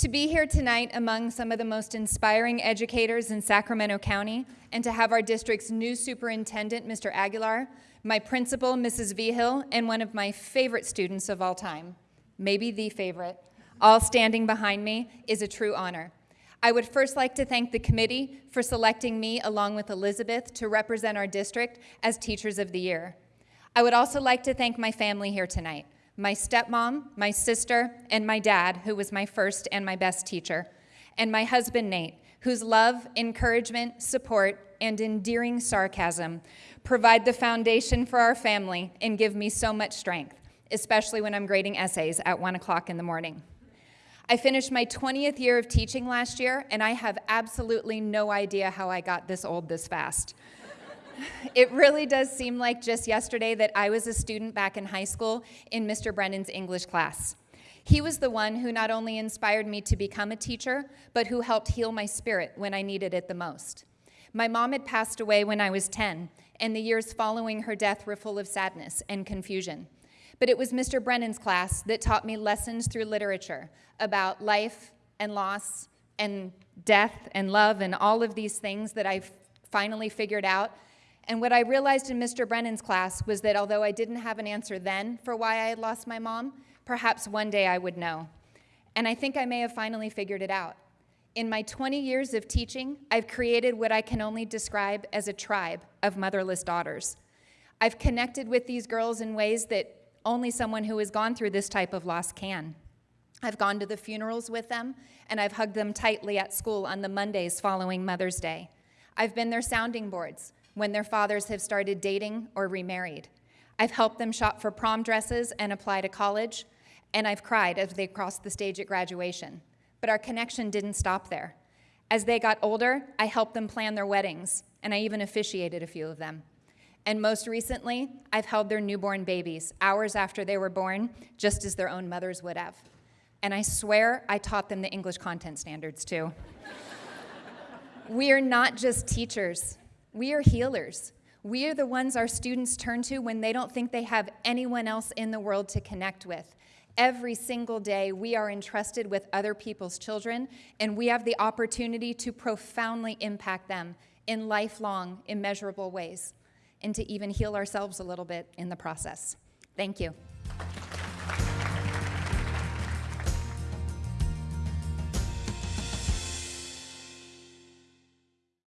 To be here tonight among some of the most inspiring educators in Sacramento County and to have our district's new superintendent, Mr. Aguilar, my principal, Mrs. Vihill, and one of my favorite students of all time, maybe the favorite, all standing behind me is a true honor. I would first like to thank the committee for selecting me along with Elizabeth to represent our district as Teachers of the Year. I would also like to thank my family here tonight my stepmom, my sister, and my dad, who was my first and my best teacher, and my husband, Nate, whose love, encouragement, support, and endearing sarcasm provide the foundation for our family and give me so much strength, especially when I'm grading essays at 1 o'clock in the morning. I finished my 20th year of teaching last year, and I have absolutely no idea how I got this old this fast it really does seem like just yesterday that I was a student back in high school in Mr. Brennan's English class. He was the one who not only inspired me to become a teacher, but who helped heal my spirit when I needed it the most. My mom had passed away when I was 10, and the years following her death were full of sadness and confusion. But it was Mr. Brennan's class that taught me lessons through literature about life and loss and death and love and all of these things that I finally figured out and what I realized in Mr. Brennan's class was that although I didn't have an answer then for why I had lost my mom, perhaps one day I would know. And I think I may have finally figured it out. In my 20 years of teaching, I've created what I can only describe as a tribe of motherless daughters. I've connected with these girls in ways that only someone who has gone through this type of loss can. I've gone to the funerals with them, and I've hugged them tightly at school on the Mondays following Mother's Day. I've been their sounding boards when their fathers have started dating or remarried. I've helped them shop for prom dresses and apply to college, and I've cried as they crossed the stage at graduation. But our connection didn't stop there. As they got older, I helped them plan their weddings, and I even officiated a few of them. And most recently, I've held their newborn babies hours after they were born, just as their own mothers would have. And I swear I taught them the English content standards too. we are not just teachers, we are healers. We are the ones our students turn to when they don't think they have anyone else in the world to connect with. Every single day, we are entrusted with other people's children, and we have the opportunity to profoundly impact them in lifelong, immeasurable ways, and to even heal ourselves a little bit in the process. Thank you.